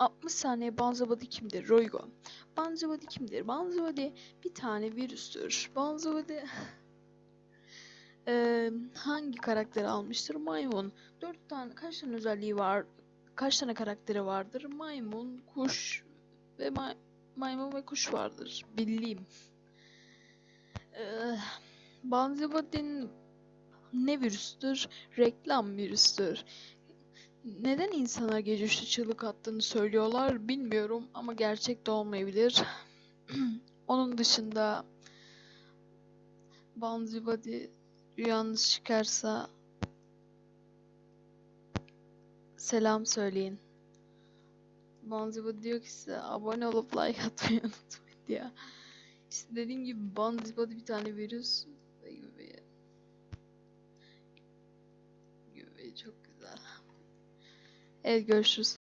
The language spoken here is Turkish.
60 saniye Banzabadi kimdir? Roygo. Banzabadi kimdir? Banzabadi bir tane virüstür. Banzabadi Eee, hangi karakteri almıştır? Maymun. Dört tane, kaç tane özelliği var? Kaç tane karakteri vardır? Maymun, kuş ve may- maymun ve kuş vardır. Bildiğim. Eee Banzabadi'nin ne virüstür? Reklam virüstür. Neden insanlar gece üçte çığlık attığını söylüyorlar bilmiyorum ama gerçek de olmayabilir. Onun dışında Banzibody rüyanız çıkarsa selam söyleyin. Banzibody diyor ki size abone olup like atmayı unutmayın diye. İşte dediğim gibi Banzibody bir tane virüs gibi gibi çok güzel. Evet görüşürüz.